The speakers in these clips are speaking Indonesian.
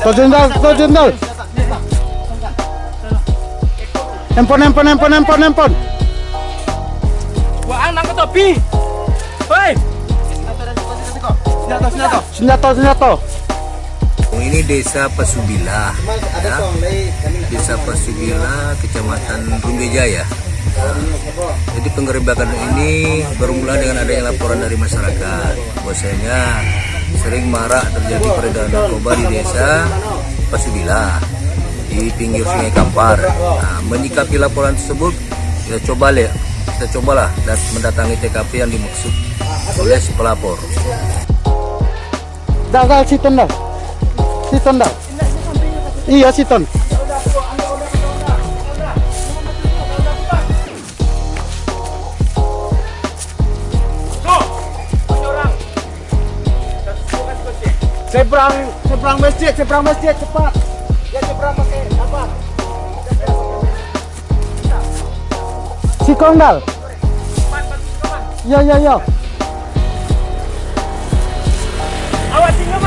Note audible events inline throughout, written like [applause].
Tuh jendal, tuh jendal. Handphone, handphone, handphone, handphone, handphone. Wah, ke topi. Hei. Senjata, senjata. Oh, Ini desa Pasubila, ya. Desa Pasubila, Kecamatan Rumbejaya. Jadi penggerebekan ini bermula dengan adanya laporan dari masyarakat bahwasanya sering marak terjadi peredaran narkoba di desa Pasubila di pinggir Sungai Kampar. Nah, menyikapi laporan tersebut, kita coba lihat, kita cobalah dan mendatangi TKP yang dimaksud oleh si pelapor. Dah, siton dah. Siton dah. Iya, siton. Seberang, seberang masjid, seberang masjid cepat. Ya seberang pakai apa? Si kondal. Ya, ya, ya. Awas tinggal,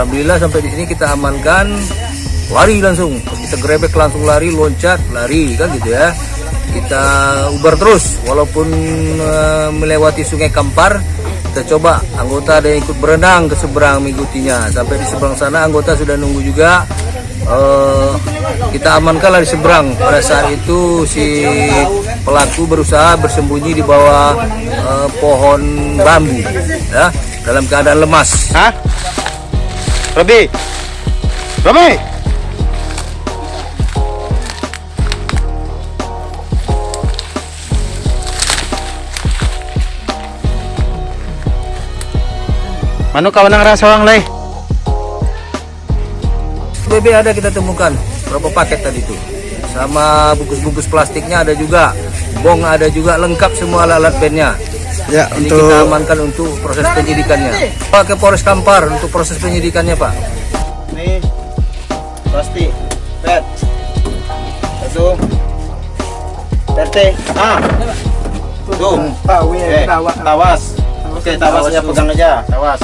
Alhamdulillah sampai di sini kita amankan. Lari langsung. Kita grebek langsung lari loncat lari kan gitu ya. Kita ubar terus. Walaupun eh, melewati sungai Kampar kita coba. Anggota ada yang ikut berenang ke seberang mengikutinya. Sampai di seberang sana anggota sudah nunggu juga. Eh, kita amankan lari seberang. Pada saat itu si pelaku berusaha bersembunyi di bawah eh, pohon bambu ya. Dalam keadaan lemas. Hah? Robi. Robi. Manu kawan nang orang leh. BB ada kita temukan berapa paket tadi itu sama bungkus-bungkus plastiknya ada juga bong ada juga lengkap semua alat-alat bandnya Ya, ini kita amankan untuk proses penyidikannya. Pak ke Polres Kampar untuk proses penyidikannya Pak. Nih, plastik, pet, satu, RT, ah, tuh, eh, tawas, oke tawasnya pegang aja, tawas,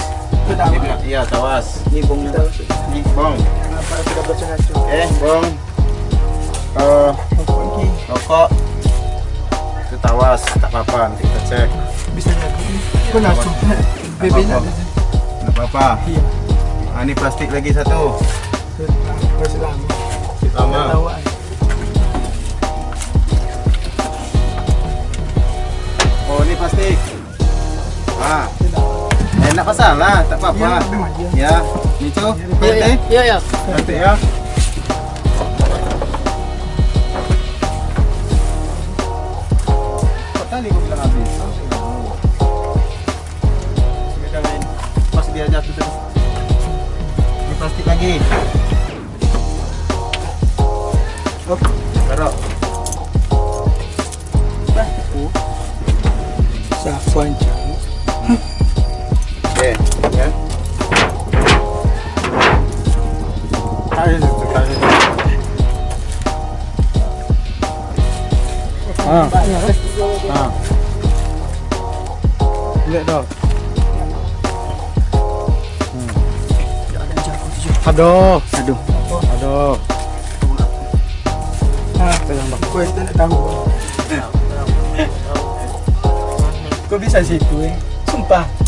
iya tawas, ini bongnya, ini bong, eh bong, eh rokok, itu tawas, tak apa-apa, nanti kita cek, bisa nggak apa-apa, Ah, ini plastik lagi satu. Lama. Oh, ini plastik. Ah. Enak masalah, tak apa-apa. Ya, ini tuh. Iya, Iya, ya. Nanti ya. Kok tadi gua bilang Oke, ya. Ayo, situ, taruh. Ah. Ah. Lihat dah. Hmm. Aduh, aduh, aduh. Ah, pegang bang. Kue tak tahu. Kok bisa situ eh? Sumpah.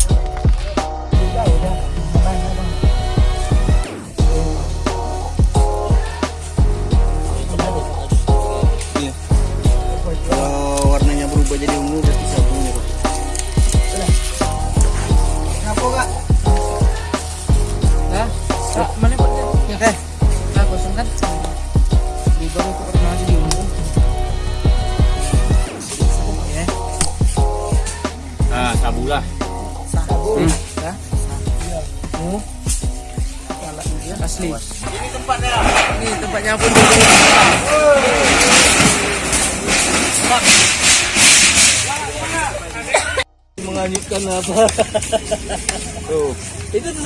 Asli. Ini tempatnya. Ini tempatnya pun Menganyutkan apa? [laughs] Tuh. Itu tuh